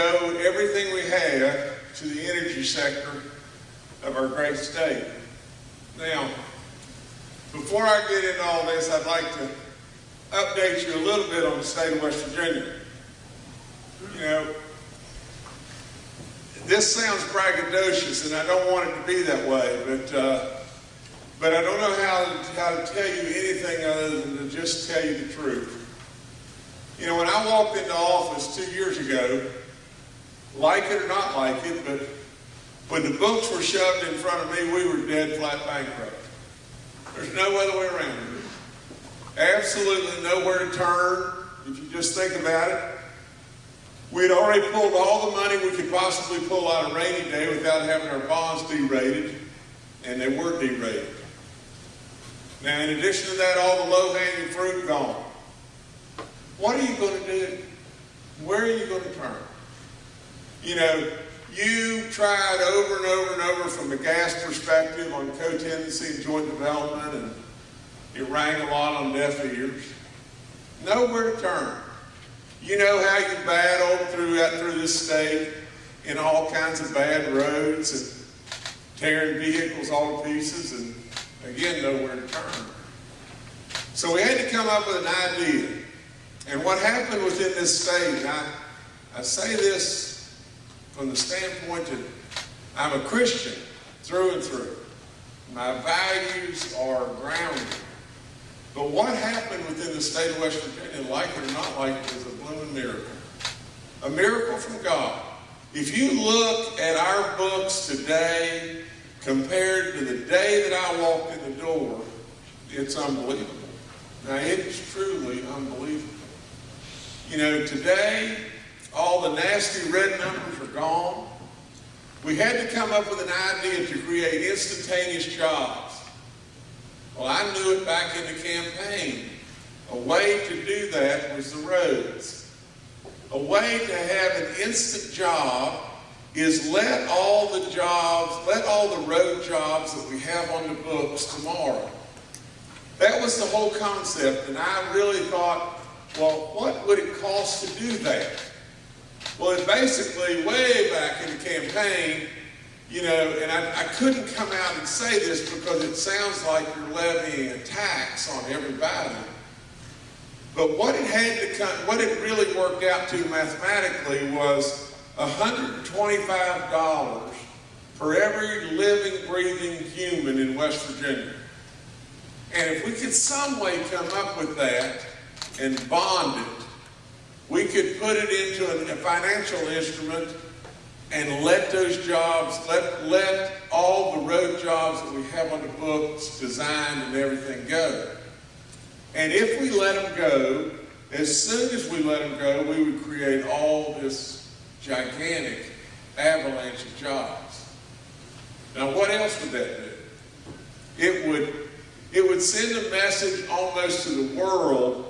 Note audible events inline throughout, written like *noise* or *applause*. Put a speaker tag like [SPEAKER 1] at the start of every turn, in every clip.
[SPEAKER 1] owe everything we have to the energy sector of our great state. Now, before I get into all this, I'd like to update you a little bit on the state of West Virginia. You know, this sounds braggadocious, and I don't want it to be that way, but uh, but I don't know how to, how to tell you anything other than to just tell you the truth. You know, when I walked into office two years ago, like it or not like it, but when the books were shoved in front of me, we were dead flat bankrupt. There's no other way around it. Absolutely nowhere to turn, if you just think about it. We'd already pulled all the money we could possibly pull out of rainy day without having our bonds derated, and they were derated. Now, in addition to that, all the low-hanging fruit gone. What are you going to do? Where are you going to turn? You know, you tried over and over and over from a gas perspective on co-tenancy and joint development, and it rang a lot on deaf ears. Nowhere to turn. You know how you battled throughout through this state in all kinds of bad roads and tearing vehicles all to pieces, and again, nowhere to turn. So we had to come up with an idea. And what happened within this state, I, I say this from the standpoint that I'm a Christian through and through. My values are grounded. But what happened within the state of West Virginia, like it or not like it, is a blooming miracle. A miracle from God. If you look at our books today compared to the day that I walked in the door, it's unbelievable. Now, it's truly unbelievable. You know, today, all the nasty red numbers gone. We had to come up with an idea to create instantaneous jobs. Well, I knew it back in the campaign. A way to do that was the roads. A way to have an instant job is let all the jobs, let all the road jobs that we have on the books tomorrow. That was the whole concept, and I really thought, well, what would it cost to do that? Well, it basically, way back in the campaign, you know, and I, I, couldn't come out and say this because it sounds like you're levying a tax on everybody. But what it had to come, what it really worked out to mathematically was $125 for every living, breathing human in West Virginia. And if we could some way come up with that and bond it, we could put it into a financial instrument and let those jobs, let, let all the road jobs that we have on the books, designed and everything go. And if we let them go, as soon as we let them go, we would create all this gigantic avalanche of jobs. Now, what else would that do? It would, it would send a message almost to the world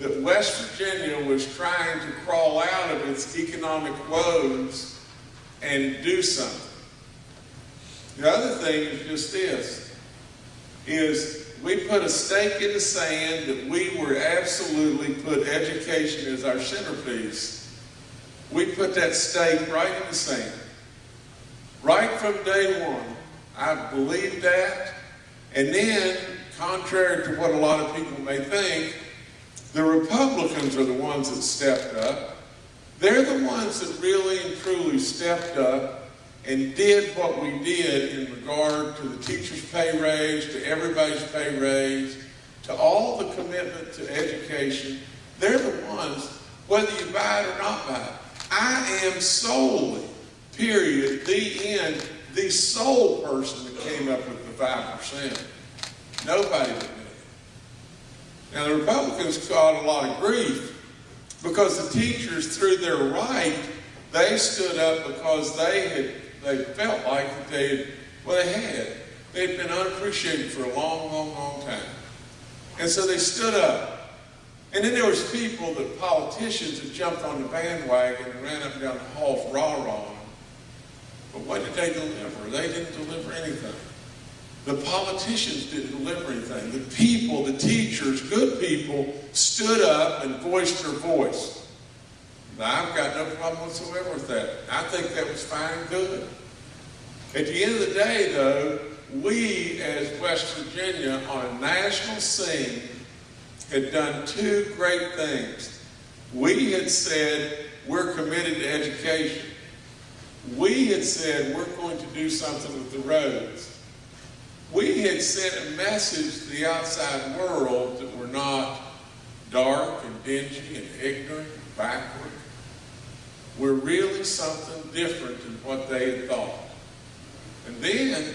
[SPEAKER 1] that West Virginia was trying to crawl out of its economic woes and do something. The other thing is just this, is we put a stake in the sand that we were absolutely put education as our centerpiece. We put that stake right in the sand. Right from day one. I believed that. And then, contrary to what a lot of people may think, the Republicans are the ones that stepped up. They're the ones that really and truly stepped up and did what we did in regard to the teacher's pay raise, to everybody's pay raise, to all the commitment to education. They're the ones, whether you buy it or not buy it. I am solely, period, the end, the sole person that came up with the 5%. Nobody. Now, the Republicans got a lot of grief because the teachers, through their right, they stood up because they had they felt like they had, well, they had. They'd been unappreciated for a long, long, long time. And so they stood up. And then there was people, the politicians, that jumped on the bandwagon and ran up and down the halls rah-rah But what did they deliver? They didn't deliver anything. The politicians didn't deliver anything. The people, the teachers, good people, stood up and voiced their voice. Now, I've got no problem whatsoever with that. I think that was fine and good. At the end of the day, though, we as West Virginia on a national scene had done two great things. We had said we're committed to education. We had said we're going to do something with the roads. We had sent a message to the outside world that we're not dark and dingy and ignorant and backward. We're really something different than what they had thought. And then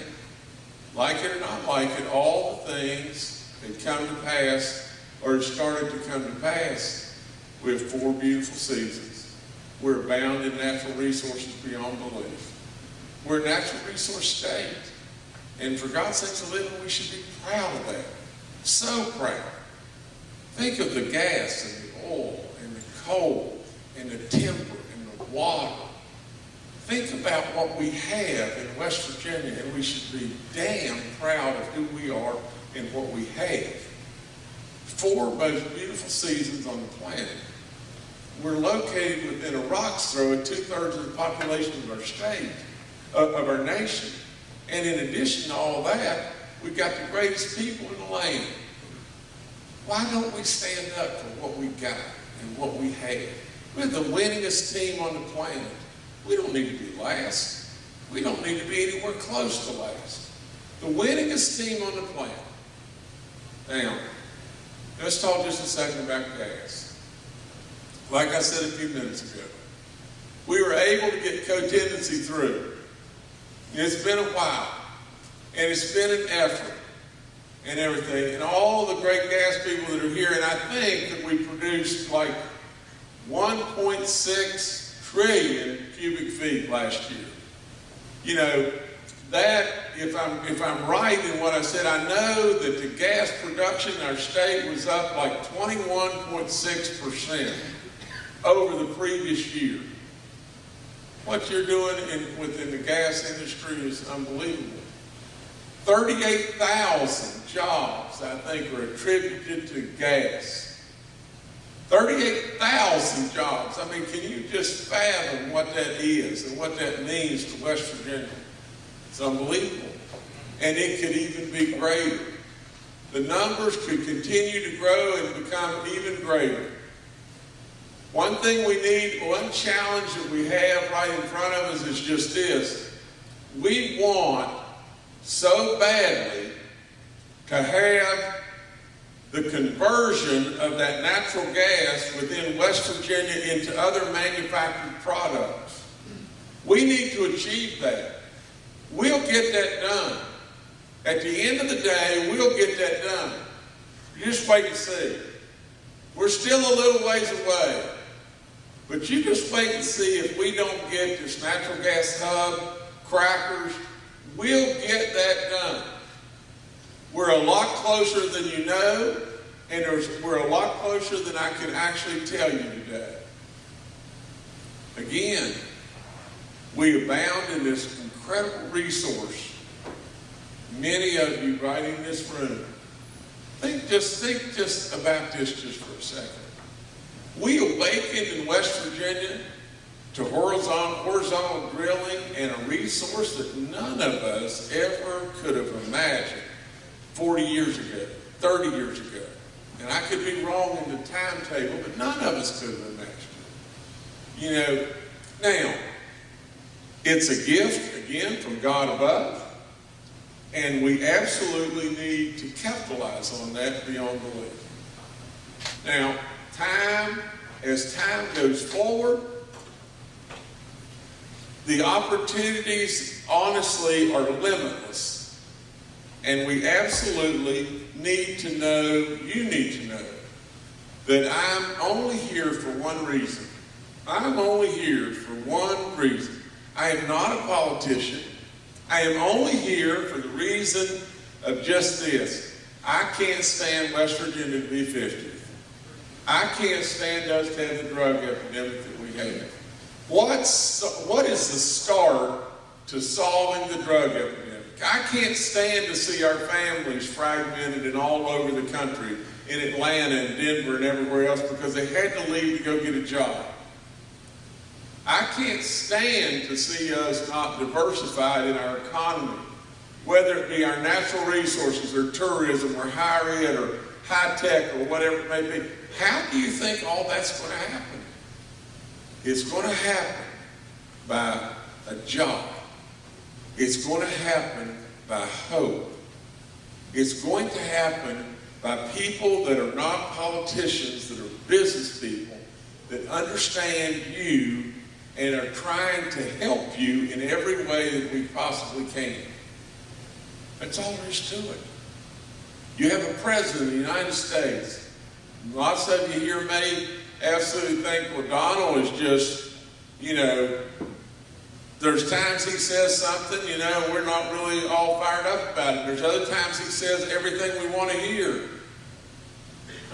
[SPEAKER 1] like it or not like it, all the things that come to pass or started to come to pass. We have four beautiful seasons. We're abound in natural resources beyond belief. We're a natural resource state. And for God's sake to live, we should be proud of that. So proud. Think of the gas and the oil and the coal and the timber and the water Think about what we have in West Virginia, and we should be damn proud of who we are and what we have. Four most beautiful seasons on the planet. We're located within a rock's throw of two-thirds of the population of our state, of, of our nation. And in addition to all that, we've got the greatest people in the land. Why don't we stand up for what we got and what we have? We're the winningest team on the planet. We don't need to be last. We don't need to be anywhere close to last. The winningest team on the planet. Now, let's talk just a second about gas. Like I said a few minutes ago, we were able to get co-tenancy through. It's been a while, and it's been an effort and everything, and all the great gas people that are here, and I think that we produced like 1.6 trillion cubic feet last year. You know, that, if I'm, if I'm right in what I said, I know that the gas production in our state was up like 21.6% over the previous year. What you're doing in, within the gas industry is unbelievable. 38,000 jobs, I think, are attributed to gas. 38,000 jobs. I mean, can you just fathom what that is and what that means to West Virginia? It's unbelievable. And it could even be greater. The numbers could continue to grow and become even greater. One thing we need, one challenge that we have right in front of us is just this. We want so badly to have the conversion of that natural gas within West Virginia into other manufactured products. We need to achieve that. We'll get that done. At the end of the day, we'll get that done. You just wait and see. We're still a little ways away. But you just wait and see if we don't get this natural gas hub, crackers, we'll get that done. We're a lot closer than you know, and we're a lot closer than I can actually tell you today. Again, we abound in this incredible resource. Many of you right in this room, think just think just about this just for a second. We awakened in West Virginia to horizontal, horizontal drilling and a resource that none of us ever could have imagined 40 years ago, 30 years ago. And I could be wrong in the timetable, but none of us could have imagined it. You know, now, it's a gift, again, from God above, and we absolutely need to capitalize on that beyond belief. Now, time, as time goes forward, the opportunities, honestly, are limitless. And we absolutely need to know, you need to know, that I'm only here for one reason. I'm only here for one reason. I am not a politician. I am only here for the reason of just this. I can't stand West Virginia to be 50. I can't stand to have the drug epidemic that we have. What's, what is the start to solving the drug epidemic? I can't stand to see our families fragmented and all over the country, in Atlanta and Denver and everywhere else because they had to leave to go get a job. I can't stand to see us not diversified in our economy, whether it be our natural resources or tourism or higher ed or high tech or whatever it may be. How do you think all that's going to happen? It's going to happen by a job. It's going to happen by hope. It's going to happen by people that are not politicians, that are business people, that understand you and are trying to help you in every way that we possibly can. That's all there is to it. You have a president of the United States. Lots of you here may absolutely think, well, Donald is just, you know, there's times he says something, you know, we're not really all fired up about it. There's other times he says everything we want to hear.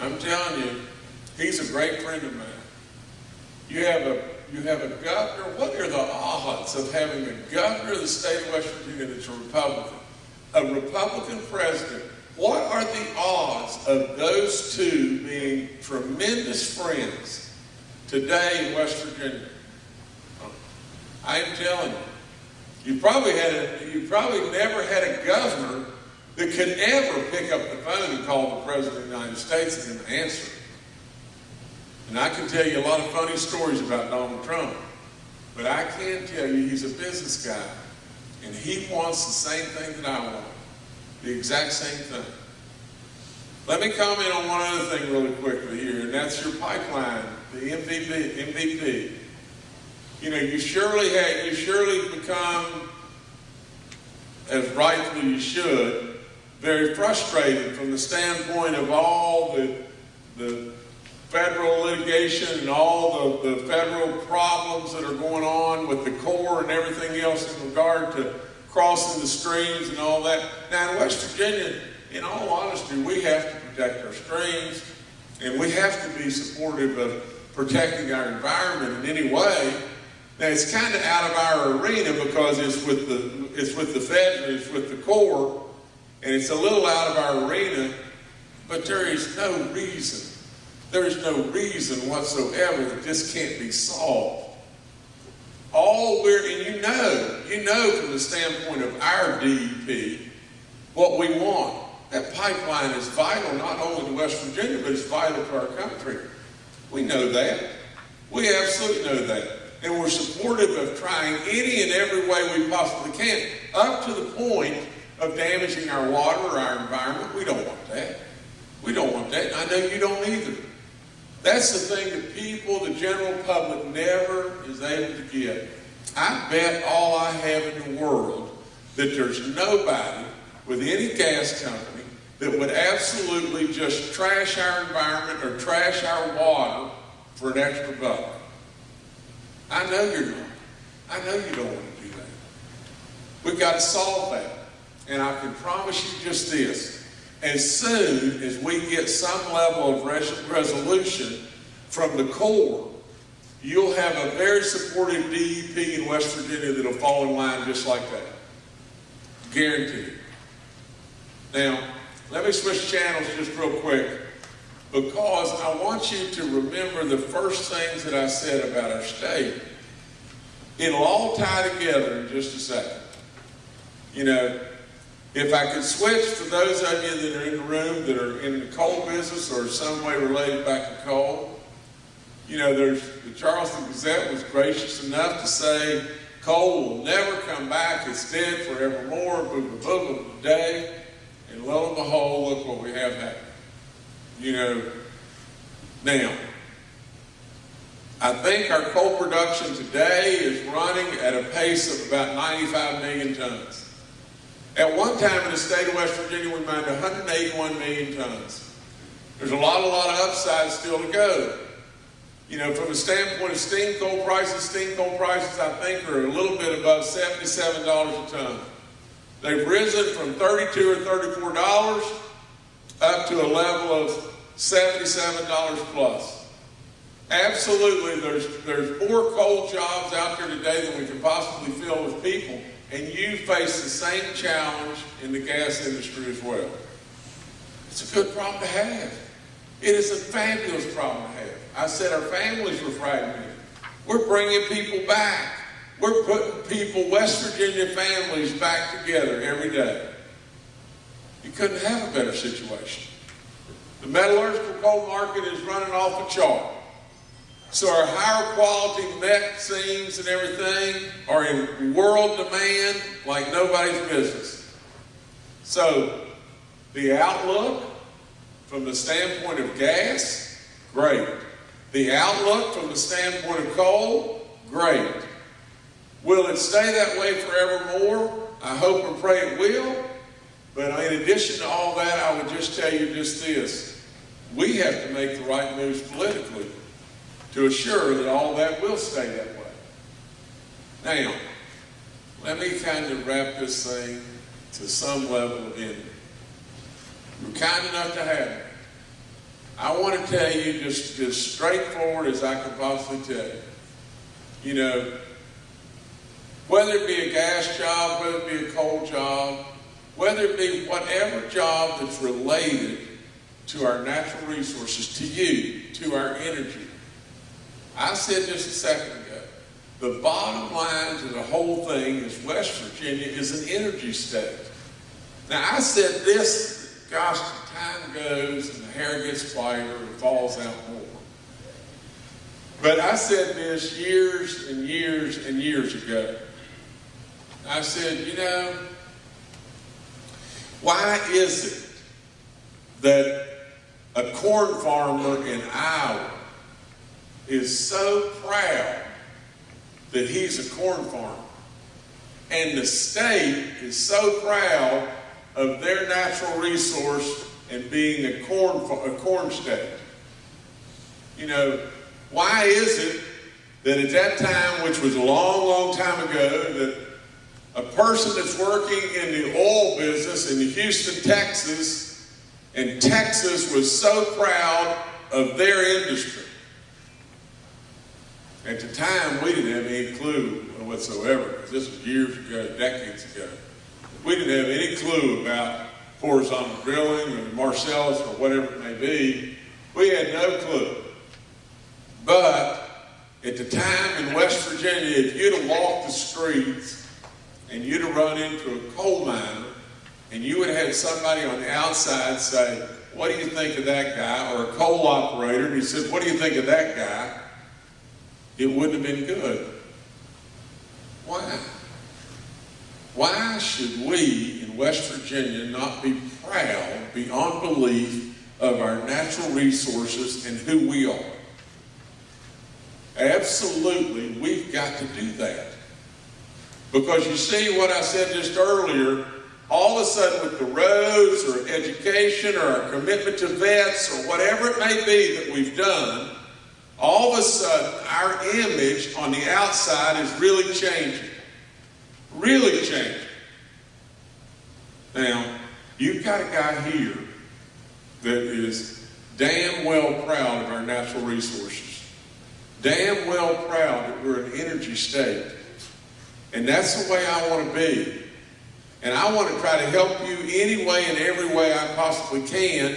[SPEAKER 1] I'm telling you, he's a great friend of mine. You have a you have a governor. What are the odds of having a governor of the state of West Virginia that's a Republican? A Republican president. What are the odds of those two being tremendous friends today in West Virginia? I'm telling you, you probably had a, you probably never had a governor that could ever pick up the phone and call the President of the United States and answer. And I can tell you a lot of funny stories about Donald Trump, but I can tell you he's a business guy, and he wants the same thing that I want, the exact same thing. Let me comment on one other thing really quickly here, and that's your pipeline, the MVP. MVP. You know, you surely have, you surely become, as rightfully you should, very frustrated from the standpoint of all the, the federal litigation and all the, the federal problems that are going on with the Corps and everything else in regard to crossing the streams and all that. Now in West Virginia, in all honesty, we have to protect our streams and we have to be supportive of protecting our environment in any way. Now it's kind of out of our arena because it's with the it's with the feds and it's with the Corps, and it's a little out of our arena, but there is no reason, there is no reason whatsoever that this can't be solved. All we're, and you know, you know from the standpoint of our DEP, what we want. That pipeline is vital not only to West Virginia, but it's vital to our country. We know that. We absolutely know that. And we're supportive of trying any and every way we possibly can, up to the point of damaging our water or our environment. We don't want that. We don't want that. I know you don't either. That's the thing that people, the general public, never is able to get. I bet all I have in the world that there's nobody with any gas company that would absolutely just trash our environment or trash our water for an extra buck. I know you're not. I know you don't want to do that. We've got to solve that. And I can promise you just this. As soon as we get some level of res resolution from the Corps, you'll have a very supportive DEP in West Virginia that'll fall in line just like that. Guaranteed. Now, let me switch channels just real quick because I want you to remember the first things that I said about our state. It'll all tie together in just a second. You know, if I could switch for those of you that are in the room that are in the coal business or some way related back to coal, you know, there's the Charleston Gazette was gracious enough to say coal will never come back, it's dead forevermore, boom, boom, boom, day. And lo and behold, look what we have happened. You know, now, I think our coal production today is running at a pace of about 95 million tons. At one time in the state of West Virginia, we mined 181 million tons. There's a lot, a lot of upside still to go. You know, from the standpoint of steam coal prices, steam coal prices, I think, are a little bit above $77 a ton. They've risen from 32 or $34 up to a level of $77 plus. Absolutely, there's, there's more coal jobs out there today than we can possibly fill with people, and you face the same challenge in the gas industry as well. It's a good problem to have. It is a fabulous problem to have. I said our families were fragmented. We're bringing people back. We're putting people, West Virginia families, back together every day. You couldn't have a better situation. The metallurgical coal market is running off the chart. So our higher quality met seams and everything are in world demand like nobody's business. So the outlook from the standpoint of gas, great. The outlook from the standpoint of coal, great. Will it stay that way forevermore? I hope and pray it will. But in addition to all that, I would just tell you just this. We have to make the right moves politically to assure that all that will stay that way. Now, let me kind of wrap this thing to some level of ending. You're kind enough to have it. I want to tell you just as straightforward as I can possibly tell you. You know, whether it be a gas job, whether it be a coal job, whether it be whatever job that's related to our natural resources, to you, to our energy, I said just a second ago, the bottom line to the whole thing is West Virginia is an energy state. Now, I said this, gosh, time goes and the hair gets whiter and falls out more. But I said this years and years and years ago. I said, you know, why is it that a corn farmer in Iowa is so proud that he's a corn farmer. And the state is so proud of their natural resource and being a corn, a corn state. You know, why is it that at that time, which was a long, long time ago, that a person that's working in the oil business in Houston, Texas, and Texas was so proud of their industry. At the time, we didn't have any clue whatsoever, this was years ago, decades ago. We didn't have any clue about horizontal drilling or Marcellus or whatever it may be. We had no clue. But at the time in West Virginia, if you'd have walked the streets and you'd have run into a coal miner and you would have had somebody on the outside say, what do you think of that guy? Or a coal operator, and he said, what do you think of that guy? It wouldn't have been good. Why? Why should we in West Virginia not be proud beyond belief of our natural resources and who we are? Absolutely, we've got to do that. Because you see what I said just earlier, all of a sudden with the roads or education or our commitment to vets or whatever it may be that we've done, all of a sudden our image on the outside is really changing. Really changing. Now, you've got a guy here that is damn well proud of our natural resources. Damn well proud that we're an energy state. And that's the way I want to be. And I want to try to help you any way and every way I possibly can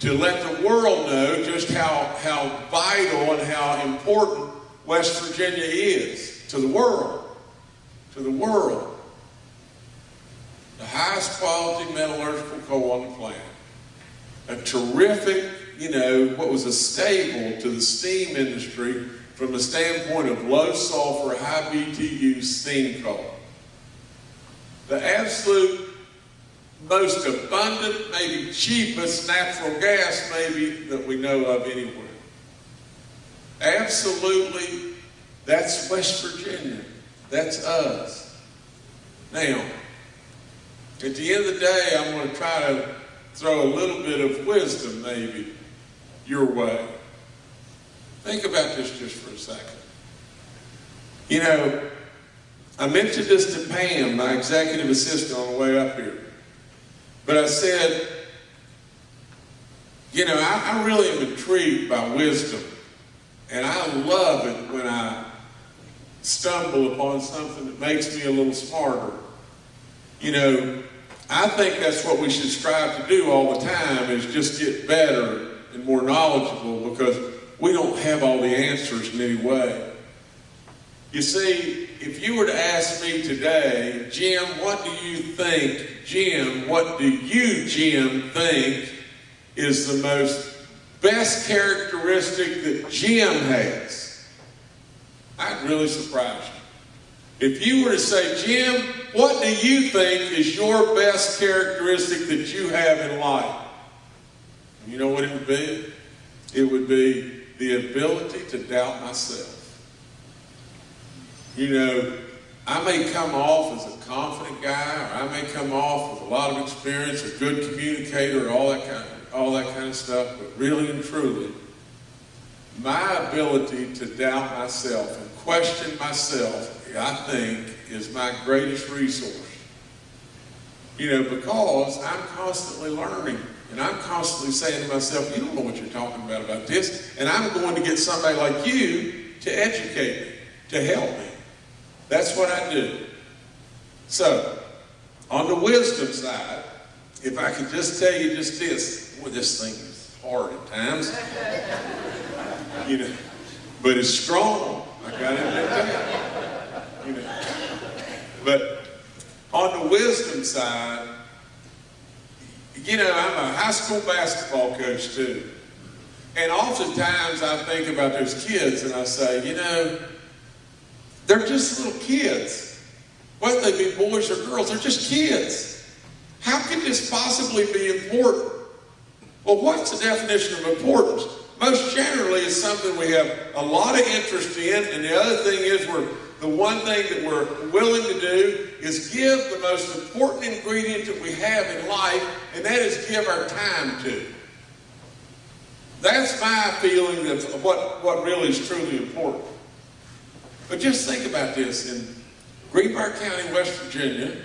[SPEAKER 1] to let the world know just how, how vital and how important West Virginia is to the world. To the world. The highest quality metallurgical coal on the planet. A terrific, you know, what was a stable to the steam industry from the standpoint of low sulfur, high BTU steam coal. The absolute most abundant, maybe cheapest natural gas maybe that we know of anywhere. Absolutely, that's West Virginia. That's us. Now, At the end of the day, I'm going to try to throw a little bit of wisdom, maybe, your way. Think about this just for a second. You know, I mentioned this to Pam, my executive assistant, on the way up here. But I said, you know, I, I really am intrigued by wisdom. And I love it when I stumble upon something that makes me a little smarter. You know, I think that's what we should strive to do all the time is just get better and more knowledgeable because we don't have all the answers in any way. You see, if you were to ask me today, Jim, what do you think, Jim, what do you, Jim, think is the most best characteristic that Jim has? I'd really surprise you. If you were to say, Jim, what do you think is your best characteristic that you have in life? You know what it would be? It would be the ability to doubt myself. You know, I may come off as a confident guy, or I may come off with a lot of experience, a good communicator, all that kind of, all that kind of stuff, but really and truly, my ability to doubt myself and question myself, I think, is my greatest resource. You know, because I'm constantly learning. And I'm constantly saying to myself, you don't know what you're talking about about this. And I'm going to get somebody like you to educate me, to help me. That's what I do. So, on the wisdom side, if I could just tell you just this, well, this thing is hard at times. *laughs* you know, but it's strong. I got it. You know. But on the wisdom side, you know, I'm a high school basketball coach too. And oftentimes I think about those kids and I say, you know, they're just little kids. Whether they be boys or girls, they're just kids. How can this possibly be important? Well, what's the definition of importance? Most generally, it's something we have a lot of interest in, and the other thing is we're the one thing that we're willing to do is give the most important ingredient that we have in life, and that is give our time to. That's my feeling of what, what really is truly important. But just think about this. In Greenbrier County, West Virginia,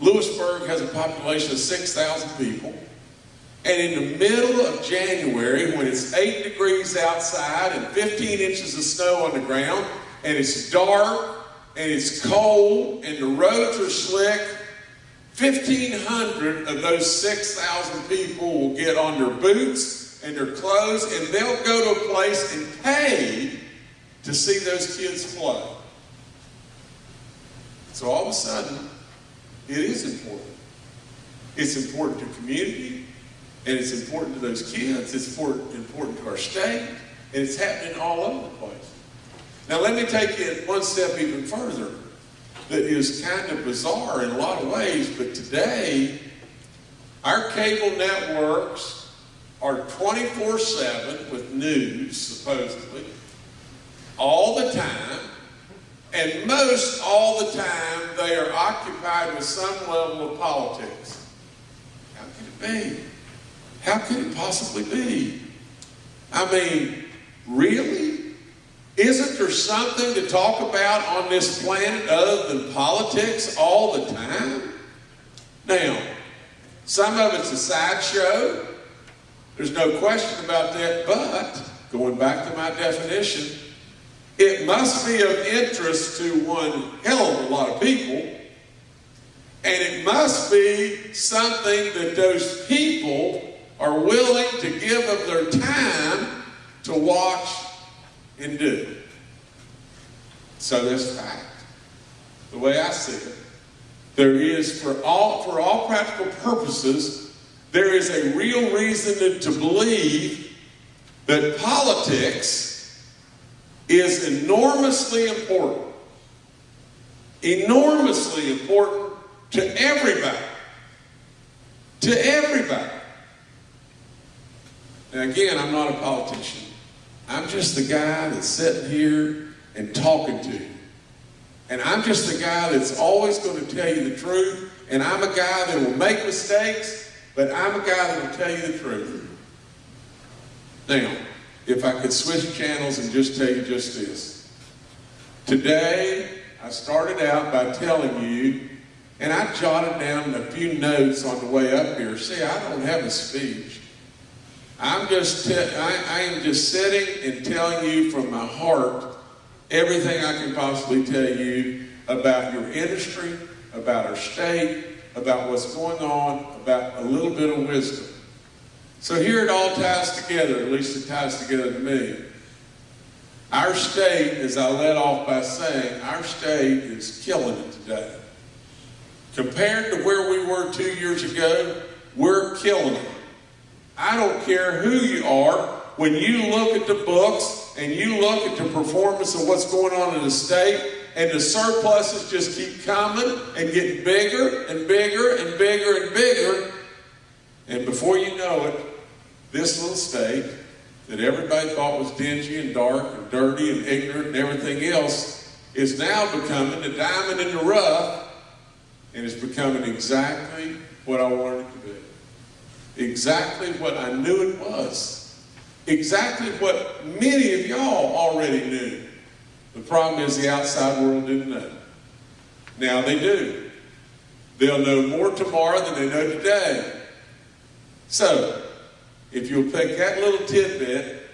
[SPEAKER 1] Lewisburg has a population of 6,000 people. And in the middle of January, when it's 8 degrees outside and 15 inches of snow on the ground, and it's dark, and it's cold, and the roads are slick, 1,500 of those 6,000 people will get on their boots and their clothes, and they'll go to a place and pay to see those kids play. So all of a sudden, it is important. It's important to community, and it's important to those kids. It's important, important to our state, and it's happening all over the place. Now let me take it one step even further that is kind of bizarre in a lot of ways, but today our cable networks are 24-7 with news, supposedly, all the time, and most all the time they are occupied with some level of politics. How can it be? How can it possibly be? I mean, really? Isn't there something to talk about on this planet other than politics all the time? Now, some of it's a sideshow. There's no question about that, but going back to my definition, it must be of interest to one hell of a lot of people, and it must be something that those people are willing to give of their time to watch and do. So that's fact. The way I see it, there is for all for all practical purposes, there is a real reason to believe that politics is enormously important. Enormously important to everybody. To everybody. And again, I'm not a politician. I'm just the guy that's sitting here and talking to you. And I'm just a guy that's always going to tell you the truth. And I'm a guy that will make mistakes, but I'm a guy that will tell you the truth. Now, if I could switch channels and just tell you just this. Today, I started out by telling you, and I jotted down a few notes on the way up here. See, I don't have a speech. I'm just, I, I am just sitting and telling you from my heart everything I can possibly tell you about your industry, about our state, about what's going on, about a little bit of wisdom. So here it all ties together, at least it ties together to me. Our state, as I led off by saying, our state is killing it today. Compared to where we were two years ago, we're killing it. I don't care who you are, when you look at the books and you look at the performance of what's going on in the state, and the surpluses just keep coming and getting bigger and bigger and bigger and bigger, and before you know it, this little state that everybody thought was dingy and dark and dirty and ignorant and everything else is now becoming the diamond in the rough and is becoming exactly what I wanted it to be exactly what I knew it was, exactly what many of y'all already knew. The problem is the outside world didn't know. Now they do. They'll know more tomorrow than they know today. So, if you'll take that little tidbit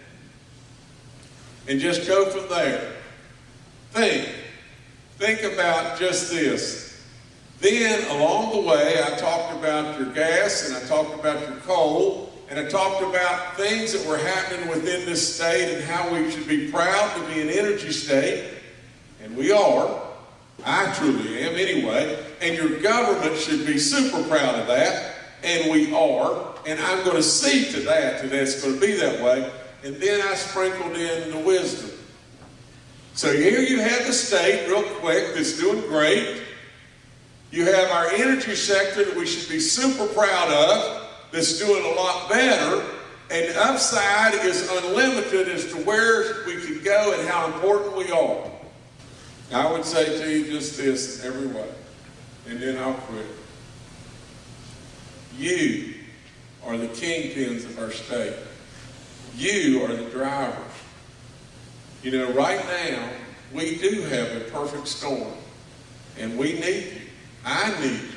[SPEAKER 1] and just go from there, think. Think about just this. Then along the way, I talked about your gas and I talked about your coal and I talked about things that were happening within this state and how we should be proud to be an energy state. And we are. I truly am anyway. And your government should be super proud of that. And we are. And I'm going to see to that, that it's going to be that way. And then I sprinkled in the wisdom. So here you have the state, real quick, that's doing great. You have our energy sector that we should be super proud of, that's doing a lot better. And the upside is unlimited as to where we can go and how important we are. I would say to you just this in every way, and then I'll quit. You are the kingpins of our state. You are the drivers. You know, right now, we do have a perfect storm, and we need you. I need. you.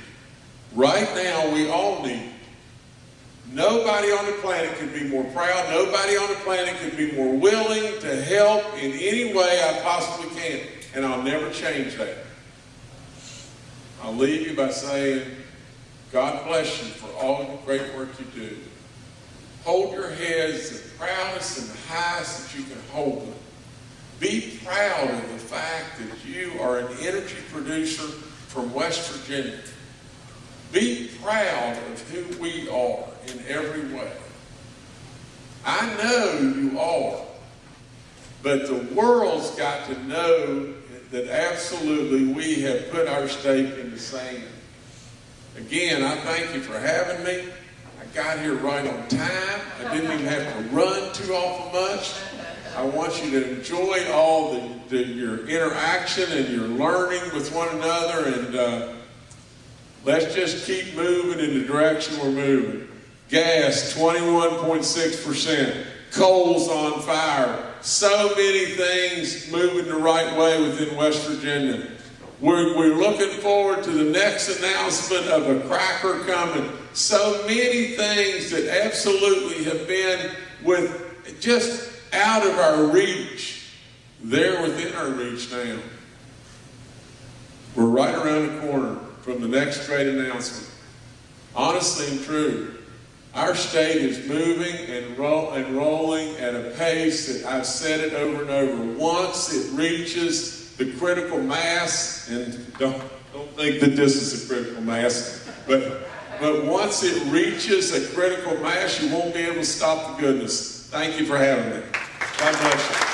[SPEAKER 1] Right now, we all need. you. Nobody on the planet could be more proud. Nobody on the planet could be more willing to help in any way I possibly can. And I'll never change that. I'll leave you by saying, God bless you for all the great work you do. Hold your heads the proudest and the highest that you can hold them. Be proud of the fact that you are an energy producer from West Virginia. Be proud of who we are in every way. I know you are, but the world's got to know that absolutely we have put our stake in the sand. Again, I thank you for having me. I got here right on time. I didn't even have to run too awful much. I want you to enjoy all the, the, your interaction and your learning with one another, and uh, let's just keep moving in the direction we're moving. Gas, 21.6%. Coal's on fire. So many things moving the right way within West Virginia. We're, we're looking forward to the next announcement of a cracker coming. So many things that absolutely have been with just out of our reach, they're within our reach now. We're right around the corner from the next trade announcement. Honestly and true, our state is moving and, and rolling at a pace that I've said it over and over. Once it reaches the critical mass, and don't, don't think that this is a critical mass, but, but once it reaches a critical mass, you won't be able to stop the goodness. Thank you for having me. God bless you.